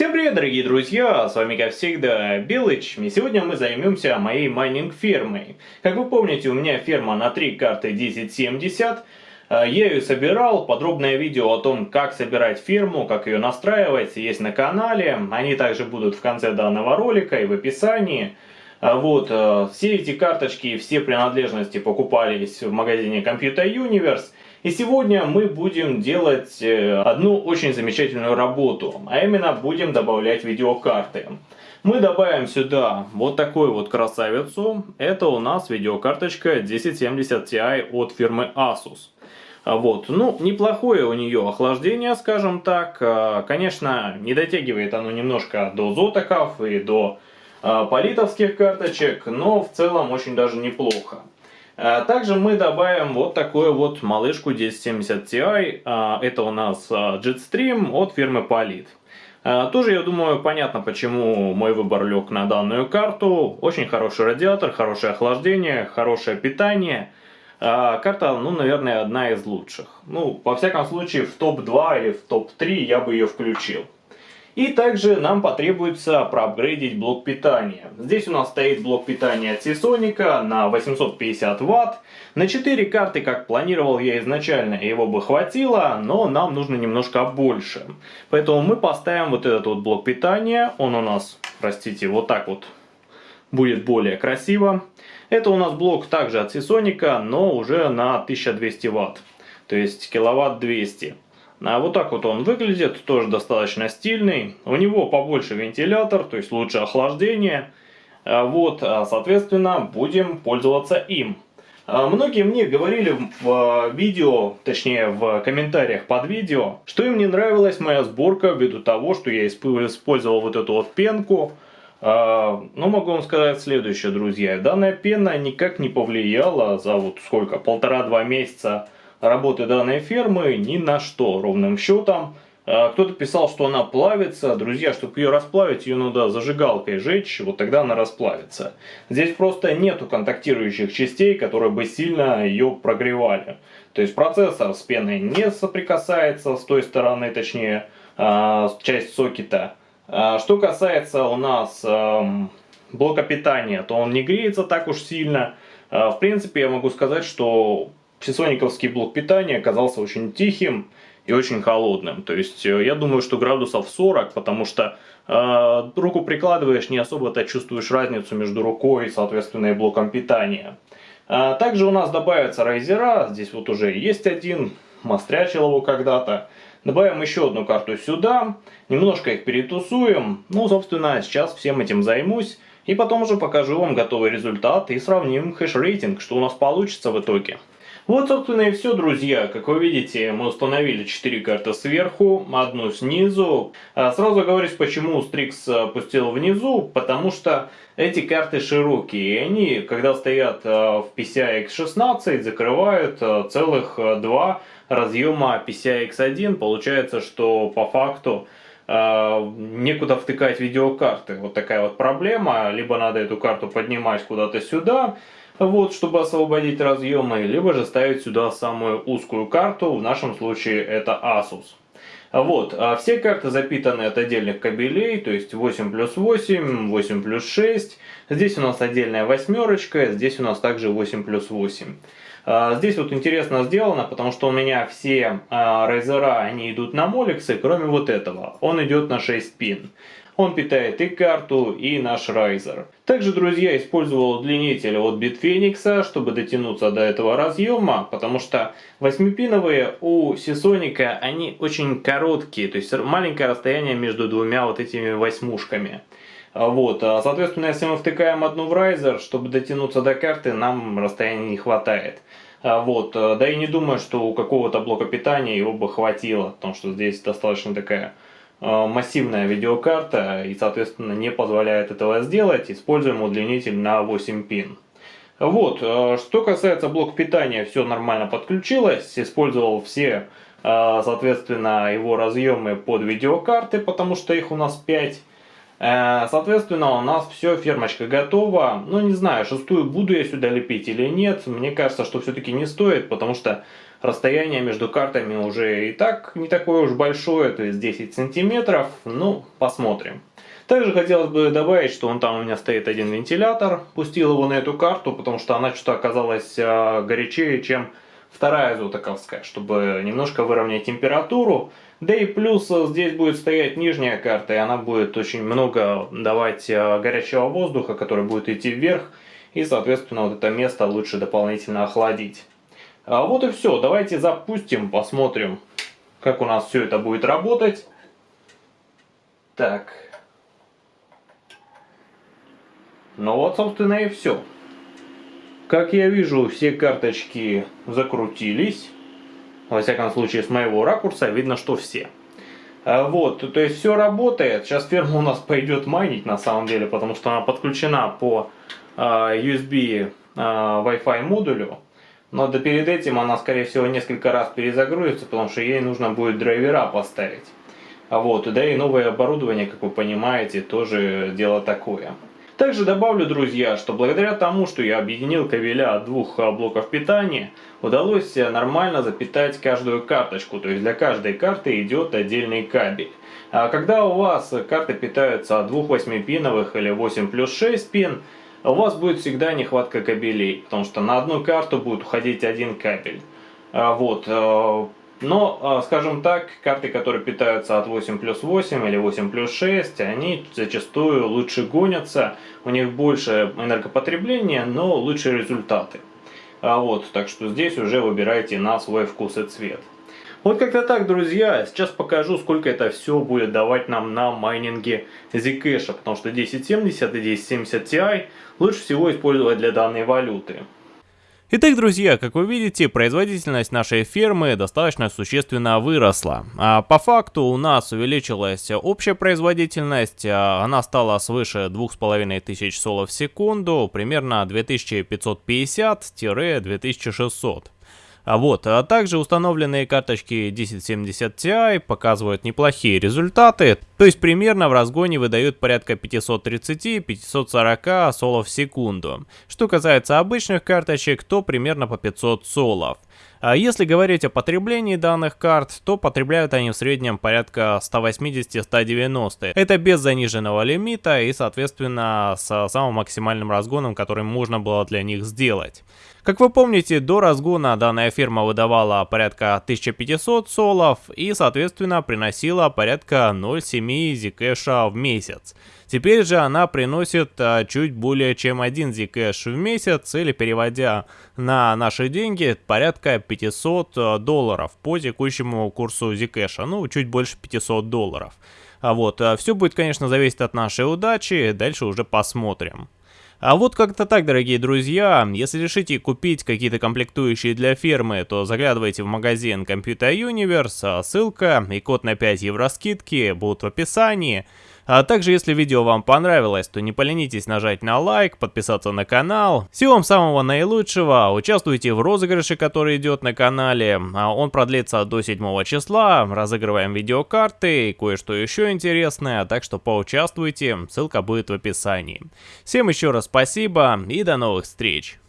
Всем привет, дорогие друзья, с вами как всегда Белыч, и сегодня мы займемся моей майнинг фермой. Как вы помните, у меня ферма на 3 карты 1070, я ее собирал, подробное видео о том, как собирать ферму, как ее настраивать, есть на канале, они также будут в конце данного ролика и в описании. Вот, э, все эти карточки, все принадлежности покупались в магазине Computer Universe. И сегодня мы будем делать э, одну очень замечательную работу, а именно будем добавлять видеокарты. Мы добавим сюда вот такую вот красавицу. Это у нас видеокарточка 1070 Ti от фирмы Asus. Вот, ну, неплохое у нее охлаждение, скажем так. А, конечно, не дотягивает оно немножко до зотоков и до а, политовских карточек, но в целом очень даже неплохо. А, также мы добавим вот такую вот малышку 1070 Ti. А, это у нас а, Jetstream от фирмы Polit. Тоже, я думаю, понятно, почему мой выбор лег на данную карту. Очень хороший радиатор, хорошее охлаждение, хорошее питание. Карта, ну, наверное, одна из лучших. Ну, во всяком случае, в топ-2 или в топ-3 я бы ее включил. И также нам потребуется проапгрейдить блок питания. Здесь у нас стоит блок питания от Seasonic на 850 Вт. На 4 карты, как планировал я изначально, его бы хватило, но нам нужно немножко больше. Поэтому мы поставим вот этот вот блок питания. Он у нас, простите, вот так вот будет более красиво. Это у нас блок также от Seasonic, но уже на 1200 Вт. То есть киловатт 200. А вот так вот он выглядит, тоже достаточно стильный. У него побольше вентилятор, то есть лучше охлаждение. А вот, а, соответственно, будем пользоваться им. А, многие мне говорили в видео, точнее в комментариях под видео, что им не нравилась моя сборка ввиду того, что я использовал вот эту вот пенку. Но ну, могу вам сказать следующее, друзья. Данная пена никак не повлияла за вот сколько, полтора-два месяца работы данной фермы ни на что, ровным счетом. А, кто-то писал, что она плавится. Друзья, чтобы ее расплавить, ее надо зажигалкой жечь, вот тогда она расплавится. Здесь просто нету контактирующих частей, которые бы сильно ее прогревали. То есть процессор с пеной не соприкасается с той стороны, точнее, а, часть сокета. А, что касается у нас блока питания, то он не греется так уж сильно. В принципе, я могу сказать, что Сисониковский блок питания оказался очень тихим и очень холодным. То есть э, я думаю, что градусов 40, потому что э, руку прикладываешь, не особо-то чувствуешь разницу между рукой и, соответственно, и блоком питания. А, также у нас добавятся райзера, здесь вот уже есть один, мастрячил его когда-то. Добавим еще одну карту сюда, немножко их перетусуем. Ну, собственно, сейчас всем этим займусь. И потом уже покажу вам готовый результат и сравним хэш-рейтинг, что у нас получится в итоге. Вот, собственно, и все, друзья. Как вы видите, мы установили 4 карты сверху, одну снизу. А, сразу говорюсь, почему Strix пустил внизу, потому что эти карты широкие, и они, когда стоят а, в PCI X16, закрывают а, целых два разъема PCI X1. Получается, что по факту некуда втыкать видеокарты. Вот такая вот проблема. Либо надо эту карту поднимать куда-то сюда, вот, чтобы освободить разъемы, либо же ставить сюда самую узкую карту, в нашем случае это Asus. Вот, а все карты запитаны от отдельных кабелей, то есть 8 плюс 8, 8 плюс 6. Здесь у нас отдельная восьмерочка, здесь у нас также 8 плюс 8. А, здесь вот интересно сделано, потому что у меня все а, рейзера, они идут на моликсы, кроме вот этого. Он идет на 6 пин. Он питает и карту, и наш райзер. Также, друзья, использовал удлинитель от Bitphoenix, чтобы дотянуться до этого разъема, потому что 8-пиновые у Seasonic, они очень короткие, то есть маленькое расстояние между двумя вот этими восьмушками. Вот, а, соответственно, если мы втыкаем одну в райзер, чтобы дотянуться до карты, нам расстояния не хватает. А, вот, а, да и не думаю, что у какого-то блока питания его бы хватило, потому что здесь достаточно такая массивная видеокарта и, соответственно, не позволяет этого сделать. Используем удлинитель на 8 пин. Вот, э, что касается блока питания, все нормально подключилось. Использовал все, э, соответственно, его разъемы под видеокарты, потому что их у нас 5. Э, соответственно, у нас все, фермочка готова. Ну, не знаю, шестую буду я сюда лепить или нет. Мне кажется, что все-таки не стоит, потому что расстояние между картами уже и так не такое уж большое, то есть 10 сантиметров. Ну, посмотрим. Также хотелось бы добавить, что он там у меня стоит один вентилятор. Пустил его на эту карту, потому что она что-то оказалась э, горячее, чем вторая золотоковская, чтобы немножко выровнять температуру. Да и плюс э, здесь будет стоять нижняя карта, и она будет очень много давать э, горячего воздуха, который будет идти вверх, и, соответственно, вот это место лучше дополнительно охладить. А вот и все, давайте запустим, посмотрим, как у нас все это будет работать. Так. Ну вот, собственно, и все. Как я вижу, все карточки закрутились. Во всяком случае, с моего ракурса видно, что все. А, вот, то есть все работает. Сейчас ферма у нас пойдет майнить на самом деле, потому что она подключена по а, USB а, Wi-Fi модулю. Но да перед этим она, скорее всего, несколько раз перезагрузится, потому что ей нужно будет драйвера поставить. Вот, да и новое оборудование, как вы понимаете, тоже дело такое. Также добавлю, друзья, что благодаря тому, что я объединил кабеля от двух блоков питания, удалось нормально запитать каждую карточку, то есть для каждой карты идет отдельный кабель. А когда у вас карты питаются от двух 8-пиновых или 8 плюс 6 пин, у вас будет всегда нехватка кабелей, потому что на одну карту будет уходить один кабель. А, вот, э, но, а, скажем так, карты, которые питаются от 8 плюс 8 или 8 плюс 6, они зачастую лучше гонятся, у них больше энергопотребления, но лучшие результаты. А вот, так что здесь уже выбирайте на свой вкус и цвет. Вот как-то так, друзья. Сейчас покажу, сколько это все будет давать нам на майнинге Zcash, потому что 1070 и 1070 Ti лучше всего использовать для данной валюты. Итак, друзья, как вы видите, производительность нашей фермы достаточно существенно выросла. А по факту у нас увеличилась общая производительность, а она стала свыше 2500 солов в секунду, примерно 2550-2600. А вот, а также установленные карточки 1070 Ti показывают неплохие результаты, то есть примерно в разгоне выдают порядка 530-540 солов в секунду. Что касается обычных карточек, то примерно по 500 солов. А если говорить о потреблении данных карт, то потребляют они в среднем порядка 180-190. Это без заниженного лимита и, соответственно, с самым максимальным разгоном, который можно было для них сделать. Как вы помните, до разгона данная фирма выдавала порядка 1500 солов и, соответственно, приносила порядка 0,7 зикэша в месяц. Теперь же она приносит а, чуть более чем 1 зикэш в месяц, или переводя на наши деньги, порядка 500 а, долларов по текущему курсу зикэша, ну, чуть больше 500 долларов. А вот, а, все будет, конечно, зависеть от нашей удачи, дальше уже посмотрим. А вот как-то так, дорогие друзья, если решите купить какие-то комплектующие для фермы, то заглядывайте в магазин Computer Universe, ссылка и код на 5 евро скидки будут в описании. А также, если видео вам понравилось, то не поленитесь нажать на лайк, подписаться на канал. Всего вам самого наилучшего, участвуйте в розыгрыше, который идет на канале. А он продлится до 7 числа, разыгрываем видеокарты и кое-что еще интересное, так что поучаствуйте, ссылка будет в описании. Всем еще раз спасибо и до новых встреч!